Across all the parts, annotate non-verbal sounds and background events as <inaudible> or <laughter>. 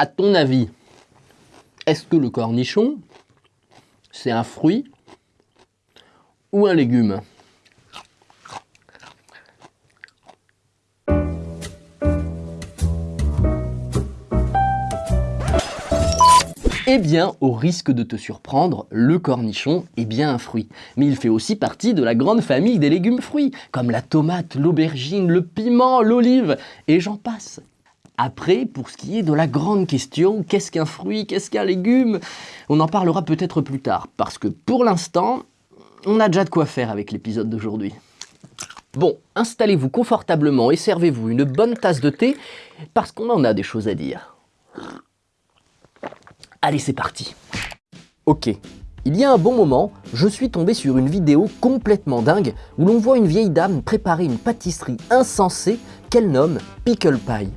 À ton avis, est-ce que le cornichon, c'est un fruit ou un légume? Eh bien, au risque de te surprendre, le cornichon est bien un fruit. Mais il fait aussi partie de la grande famille des légumes fruits, comme la tomate, l'aubergine, le piment, l'olive, et j'en passe. Après, pour ce qui est de la grande question, qu'est-ce qu'un fruit, qu'est-ce qu'un légume? On en parlera peut-être plus tard, parce que pour l'instant, on a déjà de quoi faire avec l'épisode d'aujourd'hui. Bon, installez-vous confortablement et servez-vous une bonne tasse de thé, parce qu'on en a des choses à dire. Allez, c'est parti Ok, il y a un bon moment, je suis tombé sur une vidéo complètement dingue où l'on voit une vieille dame préparer une pâtisserie insensée qu'elle nomme Pickle Pie.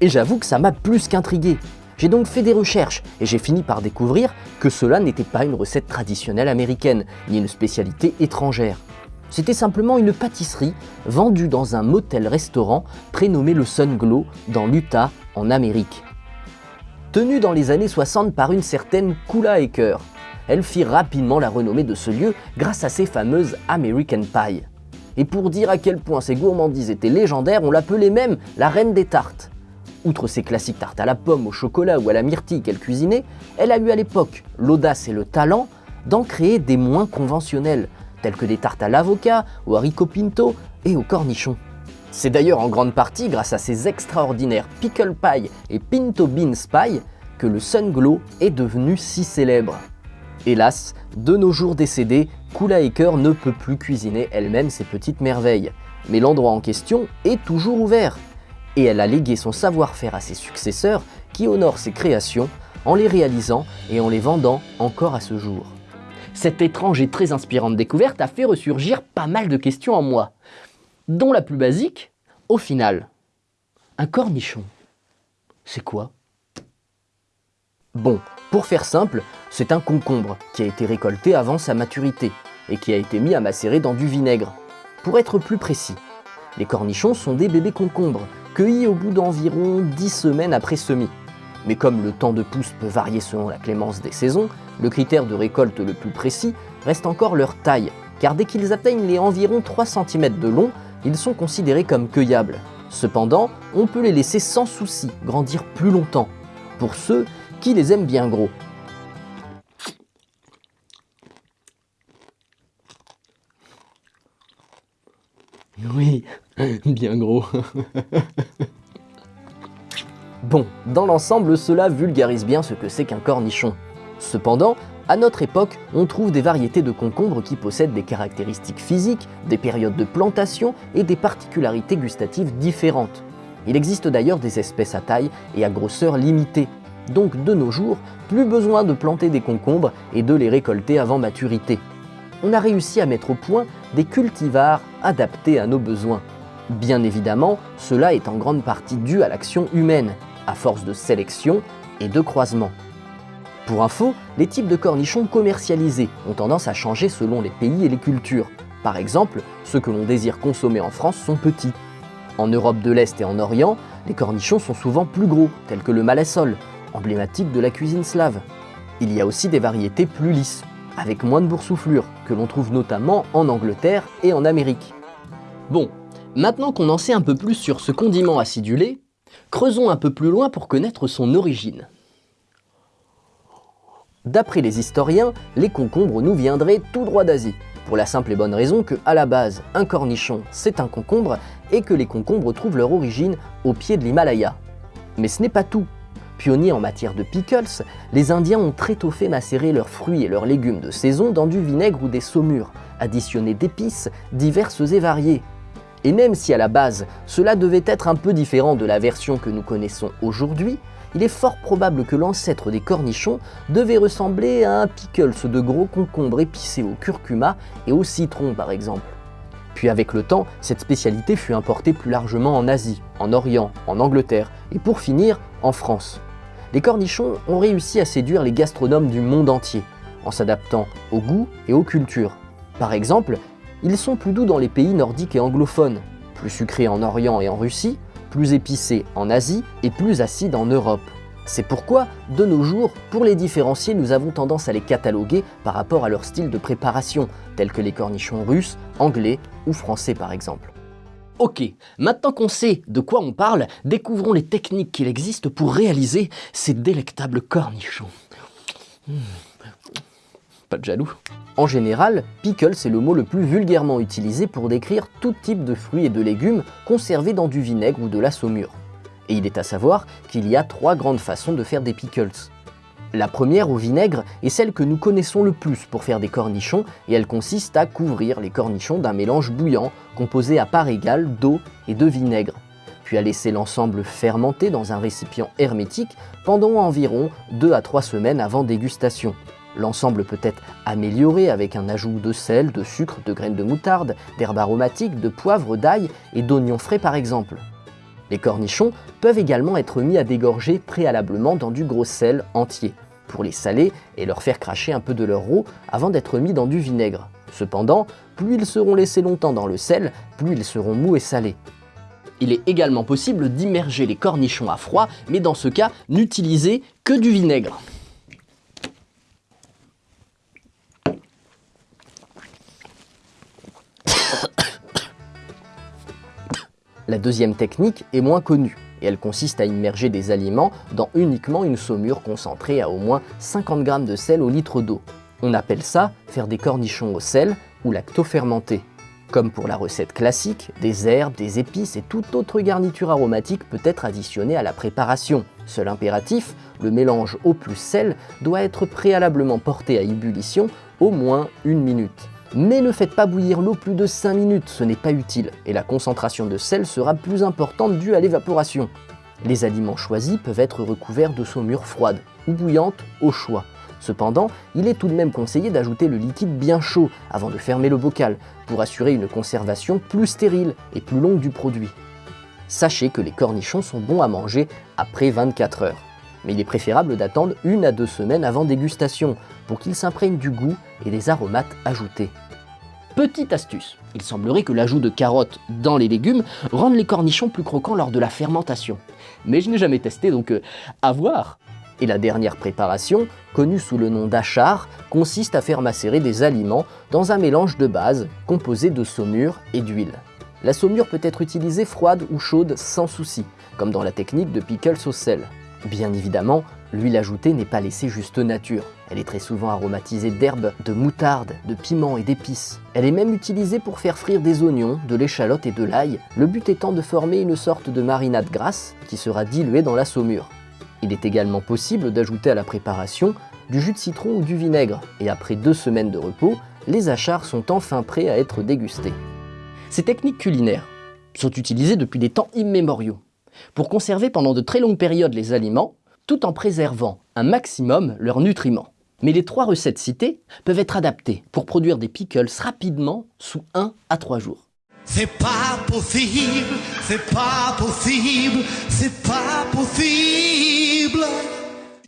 Et j'avoue que ça m'a plus qu'intrigué. J'ai donc fait des recherches et j'ai fini par découvrir que cela n'était pas une recette traditionnelle américaine, ni une spécialité étrangère. C'était simplement une pâtisserie vendue dans un motel-restaurant prénommé le Sun Glow dans l'Utah en Amérique tenue dans les années 60 par une certaine Kula Eker. Elle fit rapidement la renommée de ce lieu grâce à ses fameuses American Pie. Et pour dire à quel point ses gourmandises étaient légendaires, on l'appelait même la reine des tartes. Outre ses classiques tartes à la pomme, au chocolat ou à la myrtille qu'elle cuisinait, elle a eu à l'époque l'audace et le talent d'en créer des moins conventionnels, tels que des tartes à l'avocat, au haricot pinto et au cornichon. C'est d'ailleurs en grande partie grâce à ces extraordinaires pickle pie et pinto beans pie que le Sun Glow est devenu si célèbre. Hélas, de nos jours décédés, Kula Eker ne peut plus cuisiner elle-même ses petites merveilles. Mais l'endroit en question est toujours ouvert. Et elle a légué son savoir-faire à ses successeurs qui honorent ses créations en les réalisant et en les vendant encore à ce jour. Cette étrange et très inspirante découverte a fait ressurgir pas mal de questions en moi dont la plus basique, au final, un cornichon. C'est quoi? Bon, pour faire simple, c'est un concombre qui a été récolté avant sa maturité et qui a été mis à macérer dans du vinaigre. Pour être plus précis, les cornichons sont des bébés concombres, cueillis au bout d'environ 10 semaines après semis. Mais comme le temps de pousse peut varier selon la clémence des saisons, le critère de récolte le plus précis reste encore leur taille, car dès qu'ils atteignent les environ 3 cm de long, ils sont considérés comme cueillables. Cependant, on peut les laisser sans souci grandir plus longtemps, pour ceux qui les aiment bien gros. <laughs> Bien gros. <laughs> bon, dans l'ensemble, cela vulgarise bien ce que c'est qu'un cornichon. Cependant, à notre époque, on trouve des variétés de concombres qui possèdent des caractéristiques physiques, des périodes de plantation et des particularités gustatives différentes. Il existe d'ailleurs des espèces à taille et à grosseur limitée. Donc de nos jours, plus besoin de planter des concombres et de les récolter avant maturité. On a réussi à mettre au point des cultivars adaptés à nos besoins. Bien évidemment, cela est en grande partie dû à l'action humaine, à force de sélection et de croisement. Pour info, les types de cornichons commercialisés ont tendance à changer selon les pays et les cultures. Par exemple, ceux que l'on désire consommer en France sont petits. En Europe de l'Est et en Orient, les cornichons sont souvent plus gros, tels que le malassol, emblématique de la cuisine slave. Il y a aussi des variétés plus lisses, avec moins de boursouflure, que l'on trouve notamment en Angleterre et en Amérique. Bon, maintenant qu'on en sait un peu plus sur ce condiment acidulé, creusons un peu plus loin pour connaître son origine. D'après les historiens, les concombres nous viendraient tout droit d'Asie, pour la simple et bonne raison que, à la base, un cornichon c'est un concombre et que les concombres trouvent leur origine au pied de l'Himalaya. Mais ce n'est pas tout. Pionniers en matière de pickles, les Indiens ont très tôt fait macérer leurs fruits et leurs légumes de saison dans du vinaigre ou des saumures, additionnés d'épices diverses et variées. Et même si à la base, cela devait être un peu différent de la version que nous connaissons aujourd'hui, il est fort probable que l'ancêtre des cornichons devait ressembler à un pickles de gros concombres épicés au curcuma et au citron par exemple. Puis avec le temps, cette spécialité fut importée plus largement en Asie, en Orient, en Angleterre et pour finir, en France. Les cornichons ont réussi à séduire les gastronomes du monde entier, en s'adaptant au goût et aux cultures. Par exemple, ils sont plus doux dans les pays nordiques et anglophones, plus sucrés en Orient et en Russie, plus épicés en Asie et plus acides en Europe. C'est pourquoi, de nos jours, pour les différencier, nous avons tendance à les cataloguer par rapport à leur style de préparation, tels que les cornichons russes, anglais ou français par exemple. Ok, maintenant qu'on sait de quoi on parle, découvrons les techniques qu'il existe pour réaliser ces délectables cornichons. Hmm. Pas de jaloux. En général, pickle c'est le mot le plus vulgairement utilisé pour décrire tout type de fruits et de légumes conservés dans du vinaigre ou de la saumure. Et il est à savoir qu'il y a trois grandes façons de faire des pickles. La première au vinaigre est celle que nous connaissons le plus pour faire des cornichons et elle consiste à couvrir les cornichons d'un mélange bouillant composé à part égale d'eau et de vinaigre, puis à laisser l'ensemble fermenter dans un récipient hermétique pendant environ 2 à 3 semaines avant dégustation. L'ensemble peut être amélioré avec un ajout de sel, de sucre, de graines de moutarde, d'herbes aromatiques, de poivre, d'ail et d'oignons frais par exemple. Les cornichons peuvent également être mis à dégorger préalablement dans du gros sel entier, pour les saler et leur faire cracher un peu de leur eau avant d'être mis dans du vinaigre. Cependant, plus ils seront laissés longtemps dans le sel, plus ils seront mous et salés. Il est également possible d'immerger les cornichons à froid, mais dans ce cas, n'utilisez que du vinaigre. La deuxième technique est moins connue et elle consiste à immerger des aliments dans uniquement une saumure concentrée à au moins 50 g de sel au litre d'eau. On appelle ça faire des cornichons au sel ou lacto-fermenté. Comme pour la recette classique, des herbes, des épices et toute autre garniture aromatique peut être additionnée à la préparation. Seul impératif, le mélange eau plus sel doit être préalablement porté à ébullition au moins une minute. Mais ne faites pas bouillir l'eau plus de 5 minutes, ce n'est pas utile, et la concentration de sel sera plus importante due à l'évaporation. Les aliments choisis peuvent être recouverts de saumure froide ou bouillante au choix. Cependant, il est tout de même conseillé d'ajouter le liquide bien chaud avant de fermer le bocal pour assurer une conservation plus stérile et plus longue du produit. Sachez que les cornichons sont bons à manger après 24 heures mais il est préférable d'attendre une à deux semaines avant dégustation pour qu'ils s'imprègnent du goût et des aromates ajoutés. Petite astuce, il semblerait que l'ajout de carottes dans les légumes rende les cornichons plus croquants lors de la fermentation. Mais je n'ai jamais testé donc euh, à voir et la dernière préparation, connue sous le nom d'achar, consiste à faire macérer des aliments dans un mélange de base composé de saumure et d'huile. La saumure peut être utilisée froide ou chaude sans souci, comme dans la technique de pickles au sel. Bien évidemment, l'huile ajoutée n'est pas laissée juste nature. Elle est très souvent aromatisée d'herbes, de moutarde, de piment et d'épices. Elle est même utilisée pour faire frire des oignons, de l'échalote et de l'ail, le but étant de former une sorte de marinade grasse qui sera diluée dans la saumure. Il est également possible d'ajouter à la préparation du jus de citron ou du vinaigre, et après deux semaines de repos, les achars sont enfin prêts à être dégustés. Ces techniques culinaires sont utilisées depuis des temps immémoriaux pour conserver pendant de très longues périodes les aliments, tout en préservant un maximum leurs nutriments. Mais les trois recettes citées peuvent être adaptées pour produire des pickles rapidement sous 1 à 3 jours. C'est pas possible, c'est pas possible, c'est pas possible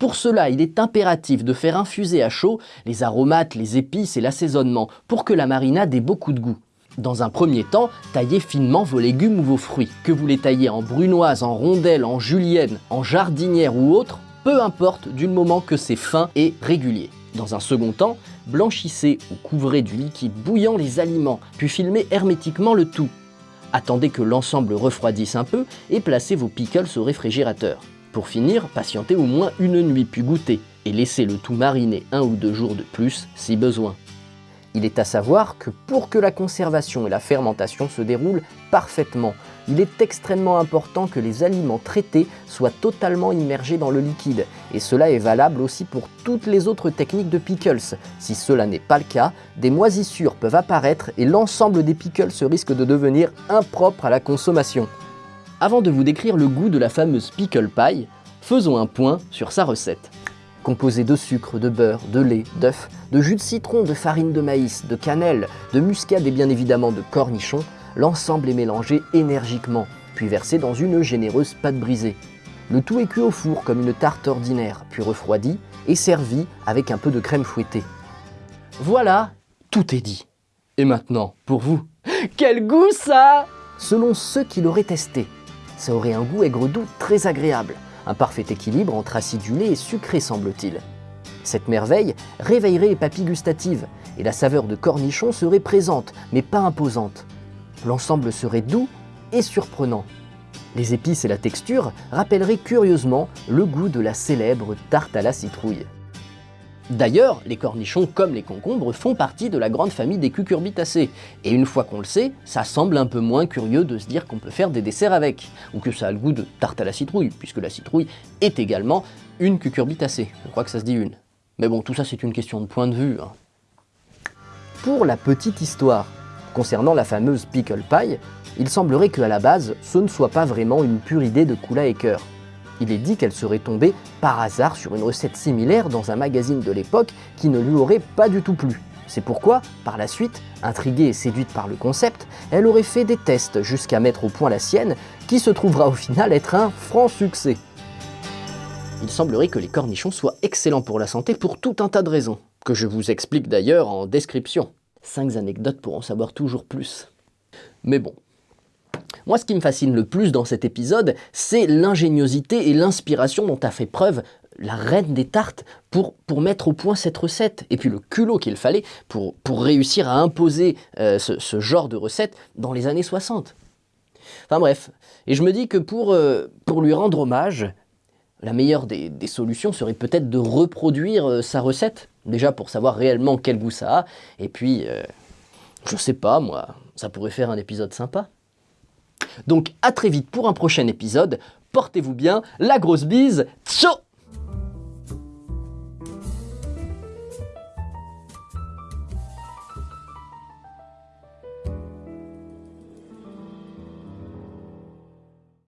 pour cela, il est impératif de faire infuser à chaud les aromates, les épices et l'assaisonnement pour que la marinade ait beaucoup de goût. Dans un premier temps, taillez finement vos légumes ou vos fruits. Que vous les taillez en brunoise, en rondelles, en julienne, en jardinière ou autre, peu importe du moment que c'est fin et régulier. Dans un second temps, blanchissez ou couvrez du liquide bouillant les aliments, puis filmez hermétiquement le tout. Attendez que l'ensemble refroidisse un peu et placez vos pickles au réfrigérateur. Pour finir, patientez au moins une nuit puis goûtez, et laissez le tout mariner un ou deux jours de plus si besoin. Il est à savoir que pour que la conservation et la fermentation se déroulent parfaitement, il est extrêmement important que les aliments traités soient totalement immergés dans le liquide, et cela est valable aussi pour toutes les autres techniques de pickles. Si cela n'est pas le cas, des moisissures peuvent apparaître et l'ensemble des pickles risque de devenir impropre à la consommation. Avant de vous décrire le goût de la fameuse pickle pie, faisons un point sur sa recette composé de sucre, de beurre, de lait, d'œufs, de jus de citron, de farine de maïs, de cannelle, de muscade et bien évidemment de cornichons, l'ensemble est mélangé énergiquement, puis versé dans une généreuse pâte brisée. Le tout est cuit au four comme une tarte ordinaire, puis refroidi et servi avec un peu de crème fouettée. Voilà, tout est dit. Et maintenant, pour vous, <laughs> quel goût ça Selon ceux qui l'auraient testé, ça aurait un goût aigre-doux très agréable, un parfait équilibre entre acidulé et sucré semble-t-il. Cette merveille réveillerait les papilles gustatives, et la saveur de cornichon serait présente, mais pas imposante. L'ensemble serait doux et surprenant. Les épices et la texture rappelleraient curieusement le goût de la célèbre tarte à la citrouille. D'ailleurs, les cornichons comme les concombres font partie de la grande famille des cucurbitacées, et une fois qu'on le sait, ça semble un peu moins curieux de se dire qu'on peut faire des desserts avec, ou que ça a le goût de tarte à la citrouille, puisque la citrouille est également une cucurbitacée, je crois que ça se dit une. Mais bon, tout ça c'est une question de point de vue. Hein. Pour la petite histoire, concernant la fameuse pickle pie, il semblerait qu'à la base, ce ne soit pas vraiment une pure idée de Kula Eker. Il est dit qu'elle serait tombée par hasard sur une recette similaire dans un magazine de l'époque qui ne lui aurait pas du tout plu. C'est pourquoi, par la suite, intriguée et séduite par le concept, elle aurait fait des tests jusqu'à mettre au point la sienne, qui se trouvera au final être un franc succès. Il semblerait que les cornichons soient excellents pour la santé pour tout un tas de raisons, que je vous explique d'ailleurs en description. 5 anecdotes pour en savoir toujours plus. Mais bon, moi, ce qui me fascine le plus dans cet épisode, c'est l'ingéniosité et l'inspiration dont a fait preuve la reine des tartes pour, mettre au point cette recette, et puis le culot qu'il fallait pour, réussir à imposer euh, ce, genre de recette dans les années 60. Enfin bref, et je me dis que pour, euh, lui rendre hommage, la meilleure des, solutions serait peut-être de reproduire euh, sa recette, déjà pour savoir réellement quel goût ça a, et puis, je sais pas moi, ça pourrait faire un épisode sympa. Donc à très vite pour un prochain épisode, portez-vous bien, la grosse bise, ciao.